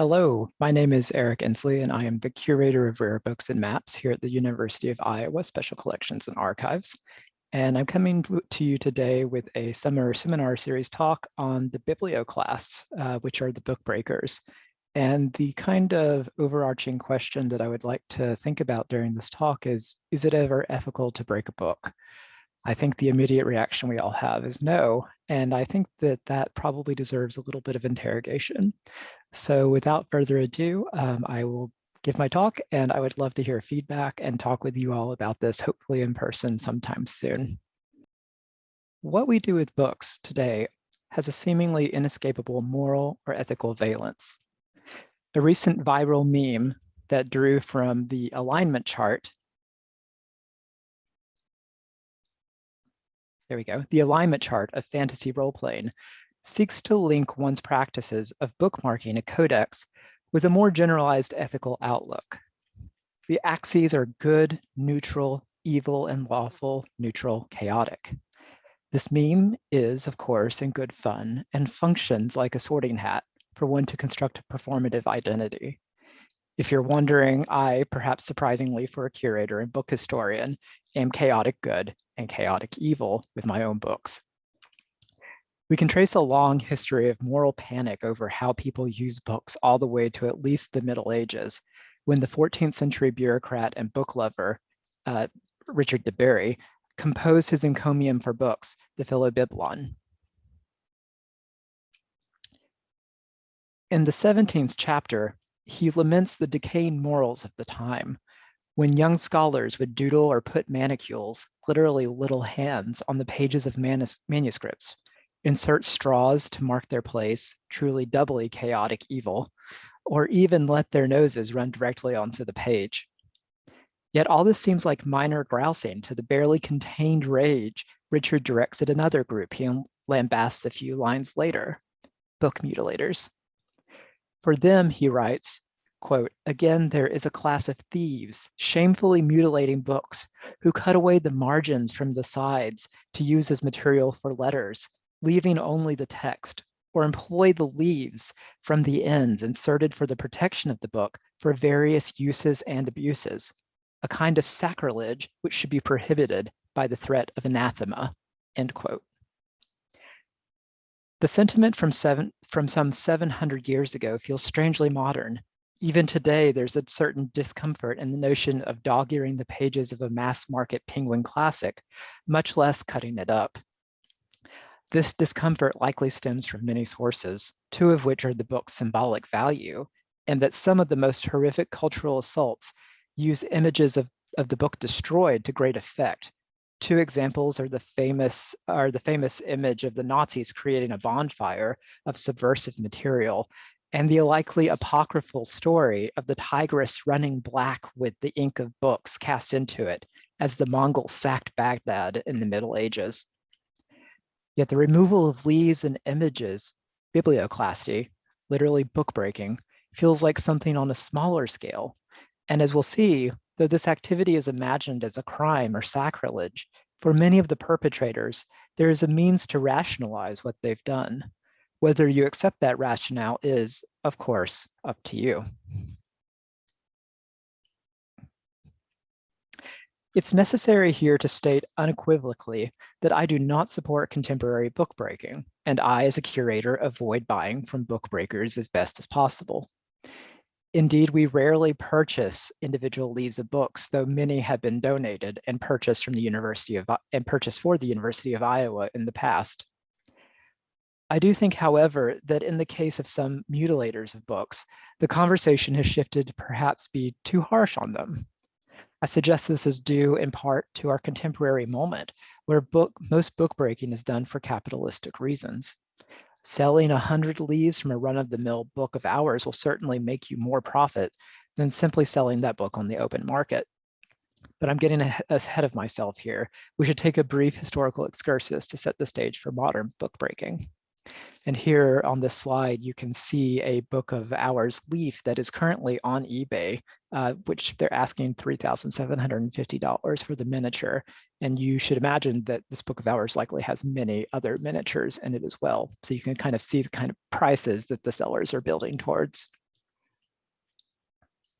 Hello, my name is Eric Ensley, and I am the curator of rare books and maps here at the University of Iowa Special Collections and Archives. And I'm coming to you today with a summer seminar series talk on the biblioclasts, uh, which are the book breakers. And the kind of overarching question that I would like to think about during this talk is, is it ever ethical to break a book? I think the immediate reaction we all have is no. And I think that that probably deserves a little bit of interrogation. So without further ado, um, I will give my talk and I would love to hear feedback and talk with you all about this, hopefully in person sometime soon. What we do with books today has a seemingly inescapable moral or ethical valence. A recent viral meme that drew from the alignment chart there we go, the alignment chart of fantasy role-playing seeks to link one's practices of bookmarking a codex with a more generalized ethical outlook. The axes are good, neutral, evil, and lawful, neutral, chaotic. This meme is, of course, in good fun and functions like a sorting hat for one to construct a performative identity. If you're wondering, I, perhaps surprisingly for a curator and book historian, am chaotic good and chaotic evil with my own books. We can trace a long history of moral panic over how people use books all the way to at least the Middle Ages, when the 14th century bureaucrat and book lover, uh, Richard de Bury, composed his encomium for books, the Philobiblon. In the 17th chapter, he laments the decaying morals of the time, when young scholars would doodle or put manicules, literally little hands, on the pages of manus manuscripts, insert straws to mark their place, truly doubly chaotic evil, or even let their noses run directly onto the page. Yet all this seems like minor grousing to the barely contained rage Richard directs at another group he lambasts a few lines later, book mutilators. For them, he writes, quote, again, there is a class of thieves shamefully mutilating books who cut away the margins from the sides to use as material for letters, leaving only the text, or employ the leaves from the ends inserted for the protection of the book for various uses and abuses, a kind of sacrilege which should be prohibited by the threat of anathema, end quote. The sentiment from, seven, from some 700 years ago feels strangely modern even today, there's a certain discomfort in the notion of dog-earing the pages of a mass market Penguin classic, much less cutting it up. This discomfort likely stems from many sources, two of which are the book's symbolic value, and that some of the most horrific cultural assaults use images of, of the book destroyed to great effect. Two examples are the famous are the famous image of the Nazis creating a bonfire of subversive material and the likely apocryphal story of the Tigris running black with the ink of books cast into it as the Mongols sacked Baghdad in the Middle Ages. Yet the removal of leaves and images, biblioclasty, literally book breaking, feels like something on a smaller scale. And as we'll see, though this activity is imagined as a crime or sacrilege, for many of the perpetrators, there is a means to rationalize what they've done. Whether you accept that rationale is, of course, up to you. It's necessary here to state unequivocally that I do not support contemporary book breaking, and I, as a curator, avoid buying from book breakers as best as possible. Indeed, we rarely purchase individual leaves of books, though many have been donated and purchased from the University of and purchased for the University of Iowa in the past. I do think, however, that in the case of some mutilators of books, the conversation has shifted to perhaps be too harsh on them. I suggest this is due in part to our contemporary moment, where book, most book breaking is done for capitalistic reasons. Selling 100 leaves from a run-of-the-mill book of hours will certainly make you more profit than simply selling that book on the open market. But I'm getting ahead of myself here. We should take a brief historical excursus to set the stage for modern book breaking. And here on this slide, you can see a book of hours leaf that is currently on eBay, uh, which they're asking $3,750 for the miniature. And you should imagine that this book of hours likely has many other miniatures in it as well. So you can kind of see the kind of prices that the sellers are building towards.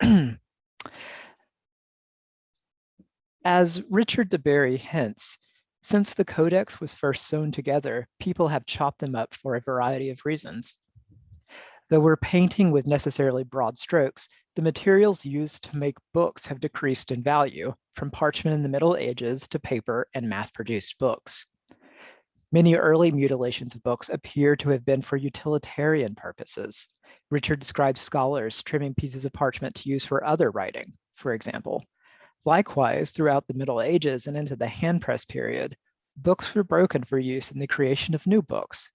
As Richard de Bury hints, since the codex was first sewn together, people have chopped them up for a variety of reasons. Though we're painting with necessarily broad strokes, the materials used to make books have decreased in value, from parchment in the Middle Ages to paper and mass-produced books. Many early mutilations of books appear to have been for utilitarian purposes. Richard describes scholars trimming pieces of parchment to use for other writing, for example. Likewise, throughout the Middle Ages and into the handpress period, books were broken for use in the creation of new books.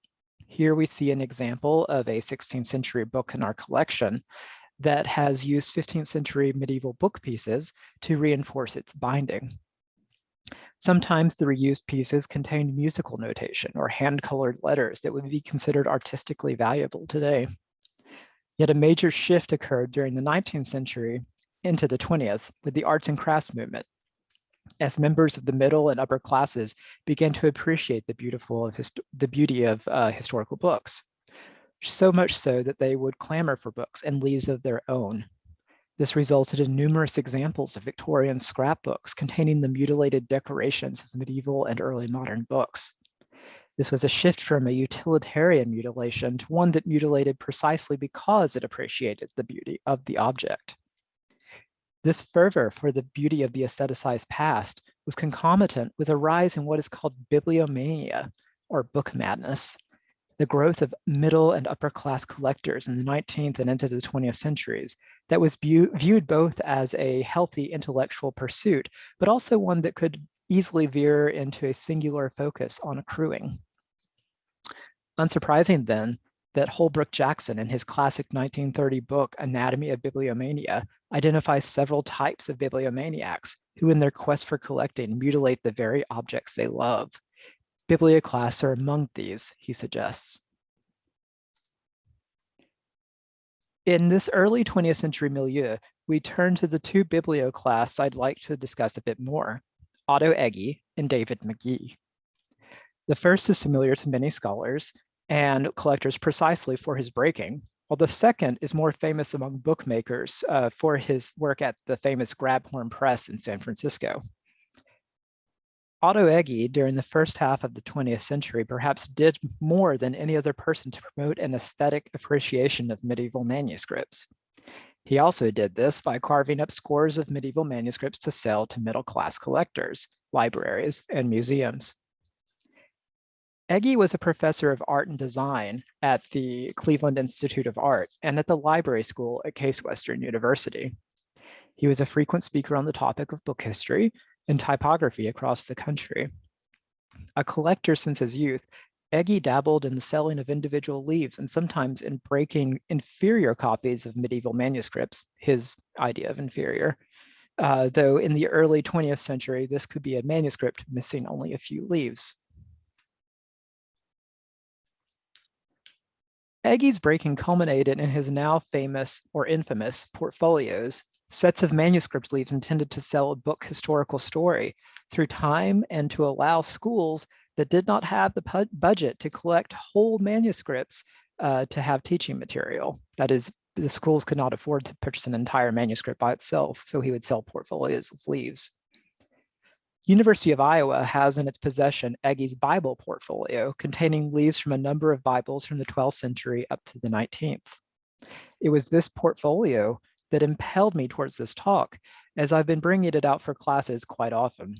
Here we see an example of a 16th century book in our collection that has used 15th century medieval book pieces to reinforce its binding. Sometimes the reused pieces contained musical notation or hand-colored letters that would be considered artistically valuable today. Yet a major shift occurred during the 19th century into the 20th with the arts and crafts movement as members of the middle and upper classes began to appreciate the beautiful of the beauty of uh, historical books. So much so that they would clamor for books and leaves of their own. This resulted in numerous examples of Victorian scrapbooks containing the mutilated decorations of medieval and early modern books. This was a shift from a utilitarian mutilation to one that mutilated precisely because it appreciated the beauty of the object. This fervor for the beauty of the aestheticized past was concomitant with a rise in what is called bibliomania, or book madness, the growth of middle and upper class collectors in the 19th and into the 20th centuries that was viewed both as a healthy intellectual pursuit, but also one that could easily veer into a singular focus on accruing. Unsurprising then that Holbrook Jackson in his classic 1930 book, Anatomy of Bibliomania, identifies several types of bibliomaniacs who in their quest for collecting mutilate the very objects they love. Biblioclasts are among these, he suggests. In this early 20th century milieu, we turn to the two biblioclasts I'd like to discuss a bit more, Otto Ege and David Magee. The first is familiar to many scholars and collectors precisely for his breaking, while the second is more famous among bookmakers uh, for his work at the famous Grabhorn Press in San Francisco. Otto Ege, during the first half of the 20th century, perhaps did more than any other person to promote an aesthetic appreciation of medieval manuscripts. He also did this by carving up scores of medieval manuscripts to sell to middle-class collectors, libraries, and museums. Ege was a professor of art and design at the Cleveland Institute of Art and at the library school at Case Western University. He was a frequent speaker on the topic of book history and typography across the country. A collector since his youth, Ege dabbled in the selling of individual leaves and sometimes in breaking inferior copies of medieval manuscripts, his idea of inferior. Uh, though in the early 20th century, this could be a manuscript missing only a few leaves. Ege's breaking culminated in his now famous or infamous portfolios, sets of manuscript leaves intended to sell a book historical story through time and to allow schools that did not have the budget to collect whole manuscripts uh, to have teaching material. That is, the schools could not afford to purchase an entire manuscript by itself, so he would sell portfolios of leaves. University of Iowa has in its possession Ege's Bible portfolio containing leaves from a number of Bibles from the 12th century up to the 19th. It was this portfolio that impelled me towards this talk, as I've been bringing it out for classes quite often.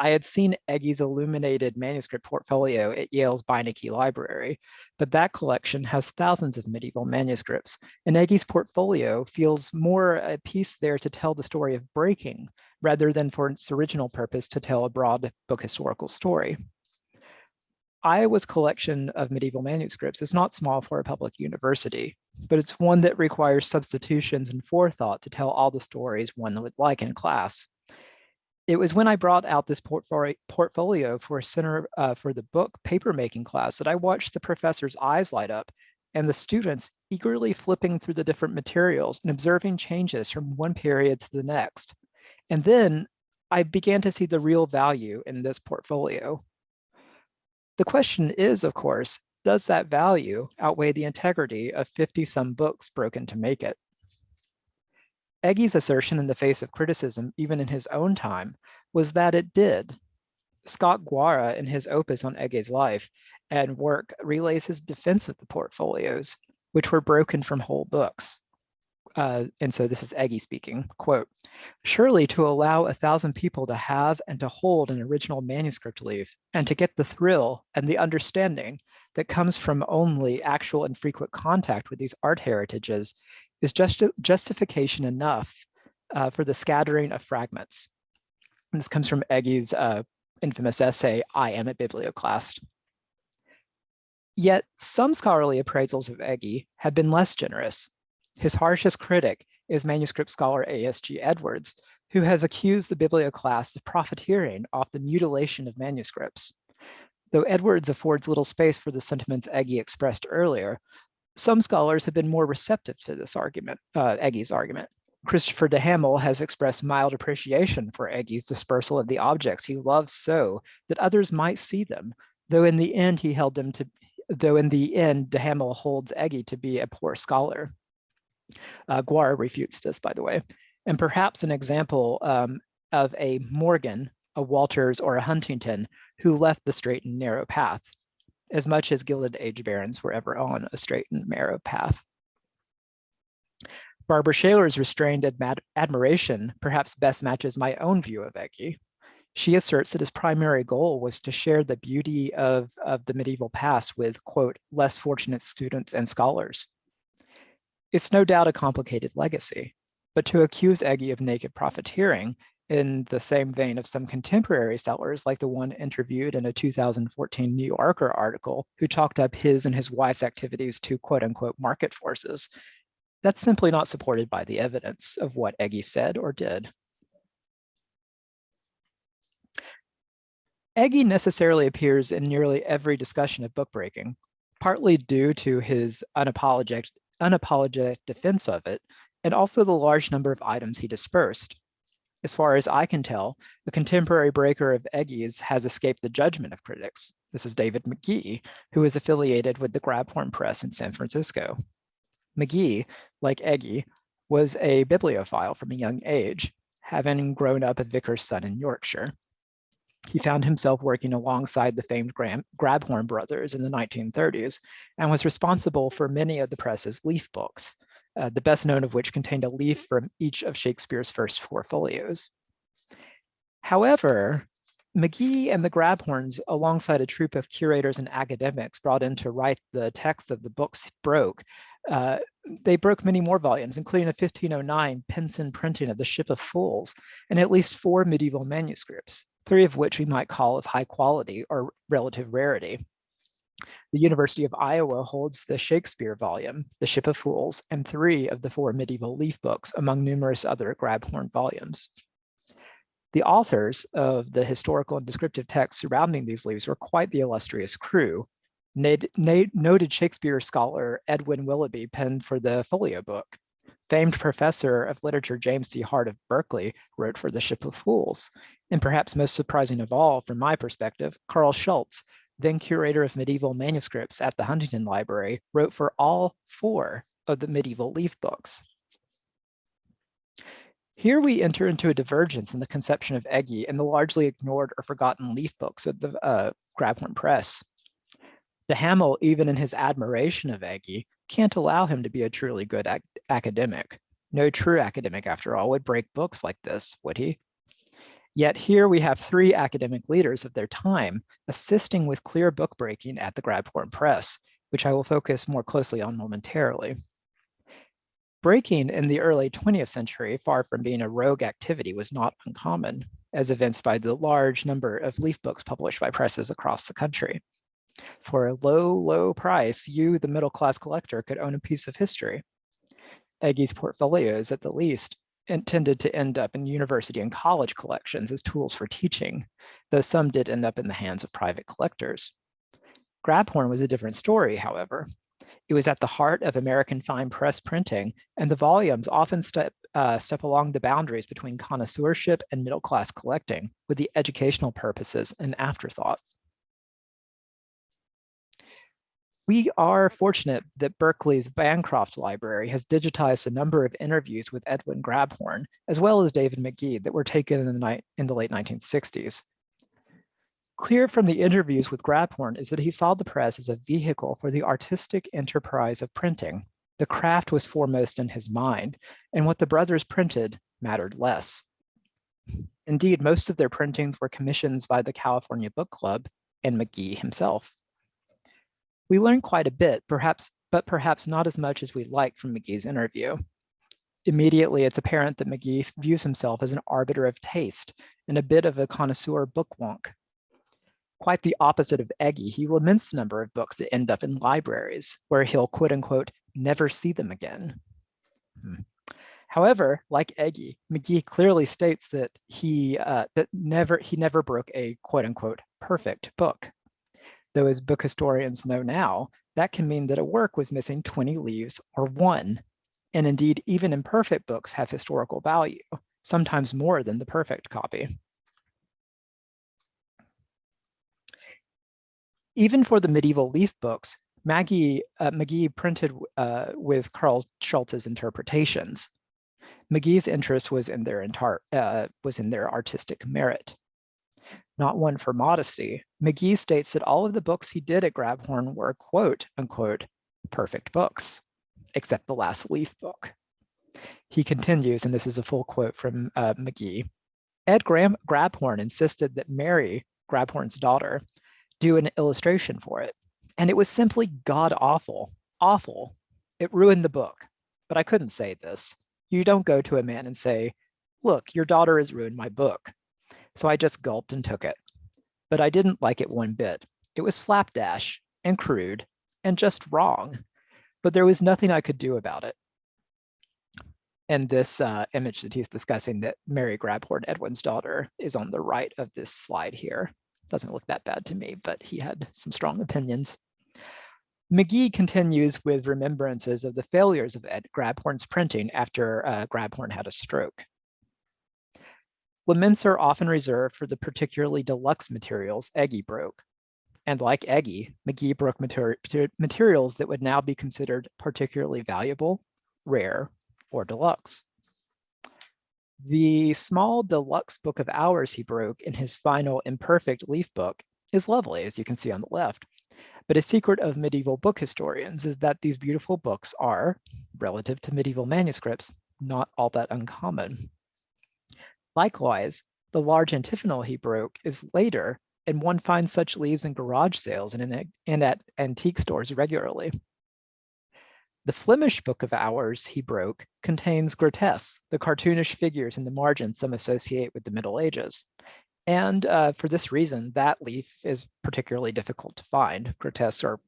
I had seen Ege's illuminated manuscript portfolio at Yale's Beinecke Library, but that collection has thousands of medieval manuscripts, and Ege's portfolio feels more a piece there to tell the story of breaking rather than for its original purpose to tell a broad book historical story. Iowa's collection of medieval manuscripts is not small for a public university, but it's one that requires substitutions and forethought to tell all the stories one would like in class. It was when I brought out this portfolio for a center uh, for the book papermaking class that I watched the professor's eyes light up and the students eagerly flipping through the different materials and observing changes from one period to the next. And then I began to see the real value in this portfolio. The question is, of course, does that value outweigh the integrity of 50 some books broken to make it? Ege's assertion in the face of criticism, even in his own time, was that it did. Scott Gwara, in his opus on Ege's life and work, relays his defense of the portfolios, which were broken from whole books uh, and so this is Ege speaking, quote, surely to allow a thousand people to have and to hold an original manuscript leaf and to get the thrill and the understanding that comes from only actual and frequent contact with these art heritages is just justification enough uh, for the scattering of fragments. And this comes from Ege's uh, infamous essay, I Am a Biblioclast. Yet some scholarly appraisals of Ege have been less generous his harshest critic is manuscript scholar A.S.G. Edwards, who has accused the biblioclast of profiteering off the mutilation of manuscripts. Though Edwards affords little space for the sentiments Ege expressed earlier, some scholars have been more receptive to this argument, uh, argument. Christopher de Hamel has expressed mild appreciation for Ege's dispersal of the objects he loves so that others might see them, though in the end he held them to, though in the end de Hamel holds Ege to be a poor scholar. Uh, Gwara refutes this, by the way. And perhaps an example um, of a Morgan, a Walters, or a Huntington who left the straight and narrow path, as much as Gilded Age barons were ever on a straight and narrow path. Barbara Shailor's restrained admi admiration perhaps best matches my own view of Ege. She asserts that his primary goal was to share the beauty of, of the medieval past with, quote, less fortunate students and scholars. It's no doubt a complicated legacy, but to accuse Ege of naked profiteering in the same vein of some contemporary sellers like the one interviewed in a 2014 New Yorker article who chalked up his and his wife's activities to quote unquote market forces, that's simply not supported by the evidence of what Ege said or did. Ege necessarily appears in nearly every discussion of bookbreaking, partly due to his unapologetic, unapologetic defense of it, and also the large number of items he dispersed. As far as I can tell, the contemporary breaker of Ege's has escaped the judgment of critics. This is David Magee, who is affiliated with the Grabhorn Press in San Francisco. Magee, like Ege, was a bibliophile from a young age, having grown up a vicar's son in Yorkshire. He found himself working alongside the famed Grabhorn brothers in the 1930s and was responsible for many of the press's leaf books, uh, the best known of which contained a leaf from each of Shakespeare's first four folios. However, Magee and the Grabhorns, alongside a troop of curators and academics brought in to write the text of the books broke, uh, they broke many more volumes, including a 1509 Pynson printing of the Ship of Fools and at least four medieval manuscripts three of which we might call of high quality or relative rarity. The University of Iowa holds the Shakespeare volume, The Ship of Fools, and three of the four medieval leaf books among numerous other Grabhorn volumes. The authors of the historical and descriptive texts surrounding these leaves were quite the illustrious crew. Noted Shakespeare scholar Edwin Willoughby penned for the folio book. Famed professor of literature James D. Hart of Berkeley wrote for The Ship of Fools. And perhaps most surprising of all, from my perspective, Carl Schultz, then curator of medieval manuscripts at the Huntington Library, wrote for all four of the medieval leaf books. Here we enter into a divergence in the conception of Ege and the largely ignored or forgotten leaf books of the uh, Grabhorn Press. DeHamel, even in his admiration of Ege, can't allow him to be a truly good ac academic. No true academic, after all, would break books like this, would he? Yet here we have three academic leaders of their time assisting with clear book breaking at the Grabhorn Press, which I will focus more closely on momentarily. Breaking in the early 20th century, far from being a rogue activity, was not uncommon, as evinced by the large number of leaf books published by presses across the country. For a low, low price, you, the middle-class collector, could own a piece of history. Ege's portfolios, at the least, intended to end up in university and college collections as tools for teaching, though some did end up in the hands of private collectors. Grabhorn was a different story, however. It was at the heart of American fine press printing, and the volumes often step, uh, step along the boundaries between connoisseurship and middle-class collecting, with the educational purposes an afterthought. We are fortunate that Berkeley's Bancroft Library has digitized a number of interviews with Edwin Grabhorn, as well as David Magee that were taken in the, in the late 1960s. Clear from the interviews with Grabhorn is that he saw the press as a vehicle for the artistic enterprise of printing. The craft was foremost in his mind, and what the brothers printed mattered less. Indeed, most of their printings were commissions by the California Book Club and Magee himself. We learned quite a bit, perhaps, but perhaps not as much as we'd like from Magee's interview. Immediately, it's apparent that Magee views himself as an arbiter of taste and a bit of a connoisseur book wonk. Quite the opposite of Ege, he laments the number of books that end up in libraries, where he'll quote unquote, never see them again. Hmm. However, like Ege, Magee clearly states that he uh, that never he never broke a quote unquote perfect book though as book historians know now, that can mean that a work was missing 20 leaves or one. And indeed, even imperfect books have historical value, sometimes more than the perfect copy. Even for the medieval leaf books, Maggie, uh, Magee printed uh, with Carl Schultz's interpretations. Magee's interest was in their entire uh, was in their artistic merit not one for modesty, Magee states that all of the books he did at Grabhorn were quote unquote perfect books, except the last Leaf book. He continues, and this is a full quote from uh, Magee. Ed Graham Grabhorn insisted that Mary, Grabhorn's daughter, do an illustration for it. And it was simply god awful, awful. It ruined the book. But I couldn't say this. You don't go to a man and say, look, your daughter has ruined my book. So I just gulped and took it. But I didn't like it one bit. It was slapdash and crude and just wrong, but there was nothing I could do about it. And this uh, image that he's discussing that Mary Grabhorn, Edwin's daughter, is on the right of this slide here. Doesn't look that bad to me, but he had some strong opinions. Magee continues with remembrances of the failures of Ed Grabhorn's printing after uh, Grabhorn had a stroke. Laments are often reserved for the particularly deluxe materials Ege broke. And like Ege, Magee broke materi materials that would now be considered particularly valuable, rare, or deluxe. The small deluxe book of hours he broke in his final imperfect leaf book is lovely, as you can see on the left. But a secret of medieval book historians is that these beautiful books are, relative to medieval manuscripts, not all that uncommon. Likewise, the large antiphonal he broke is later, and one finds such leaves in garage sales and, in, and at antique stores regularly. The Flemish Book of Hours he broke contains grotesques, the cartoonish figures in the margins some associate with the Middle Ages. And uh, for this reason, that leaf is particularly difficult to find. Grotesques are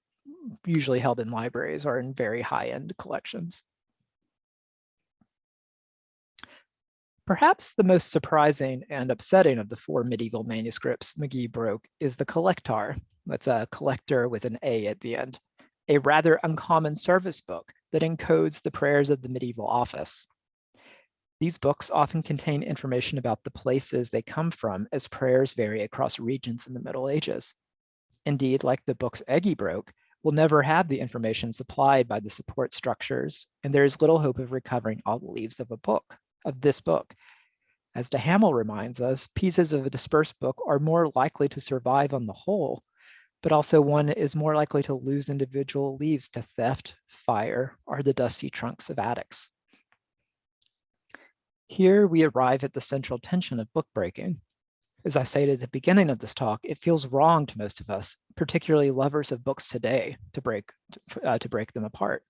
usually held in libraries or in very high-end collections. Perhaps the most surprising and upsetting of the four medieval manuscripts Magee broke is the Collectar. That's a collector with an A at the end, a rather uncommon service book that encodes the prayers of the medieval office. These books often contain information about the places they come from as prayers vary across regions in the Middle Ages. Indeed, like the books Ege broke, we'll never have the information supplied by the support structures, and there is little hope of recovering all the leaves of a book of this book. As de Hamel reminds us, pieces of a dispersed book are more likely to survive on the whole, but also one is more likely to lose individual leaves to theft, fire, or the dusty trunks of attics. Here we arrive at the central tension of book breaking. As I stated at the beginning of this talk, it feels wrong to most of us, particularly lovers of books today, to break, uh, to break them apart.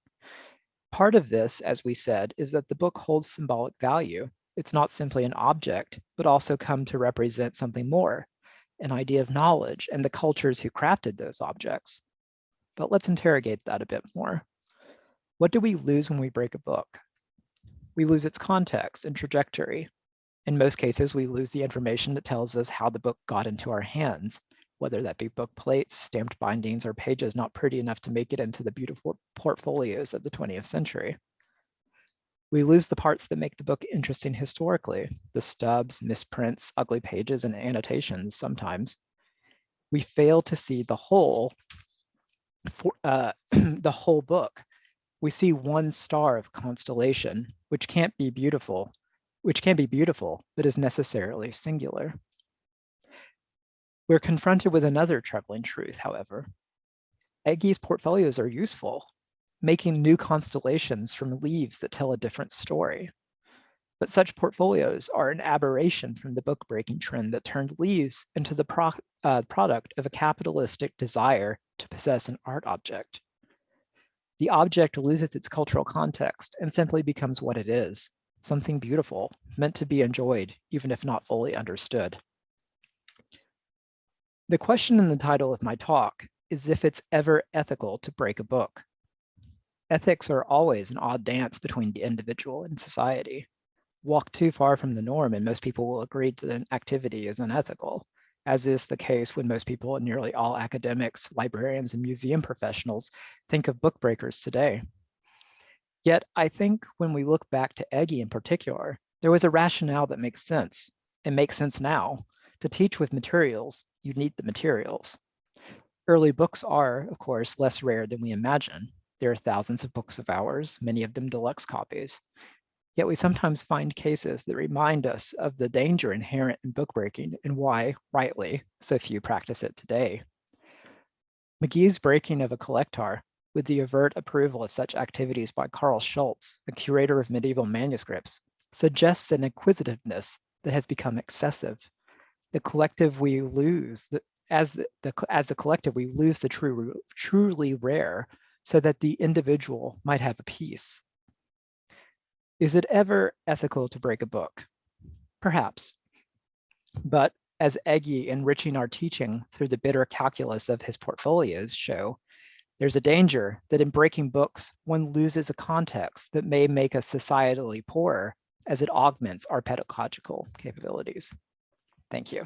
Part of this, as we said, is that the book holds symbolic value. It's not simply an object, but also come to represent something more, an idea of knowledge and the cultures who crafted those objects. But let's interrogate that a bit more. What do we lose when we break a book? We lose its context and trajectory. In most cases, we lose the information that tells us how the book got into our hands, whether that be book plates, stamped bindings, or pages not pretty enough to make it into the beautiful portfolios of the 20th century. We lose the parts that make the book interesting historically, the stubs, misprints, ugly pages, and annotations sometimes. We fail to see the whole for, uh, the whole book, we see one star of constellation, which can't be beautiful, which can be beautiful, but is necessarily singular. We're confronted with another troubling truth, however. Ege's portfolios are useful, making new constellations from leaves that tell a different story. But such portfolios are an aberration from the book-breaking trend that turned leaves into the pro uh, product of a capitalistic desire to possess an art object. The object loses its cultural context and simply becomes what it is, something beautiful, meant to be enjoyed, even if not fully understood. The question in the title of my talk is if it's ever ethical to break a book. Ethics are always an odd dance between the individual and society walk too far from the norm and most people will agree that an activity is unethical, as is the case when most people and nearly all academics, librarians, and museum professionals think of book breakers today. Yet I think when we look back to Ege in particular, there was a rationale that makes sense and makes sense now. To teach with materials, you need the materials. Early books are, of course, less rare than we imagine. There are thousands of books of hours, many of them deluxe copies. Yet we sometimes find cases that remind us of the danger inherent in bookbreaking and why, rightly, so few practice it today. Magee's breaking of a collectar with the overt approval of such activities by Carl Schultz, a curator of medieval manuscripts, suggests an inquisitiveness that has become excessive. The collective we lose, the, as, the, the, as the collective we lose the true, truly rare so that the individual might have a piece. Is it ever ethical to break a book? Perhaps. But as Ege enriching our teaching through the bitter calculus of his portfolios show, there's a danger that in breaking books, one loses a context that may make us societally poorer as it augments our pedagogical capabilities. Thank you.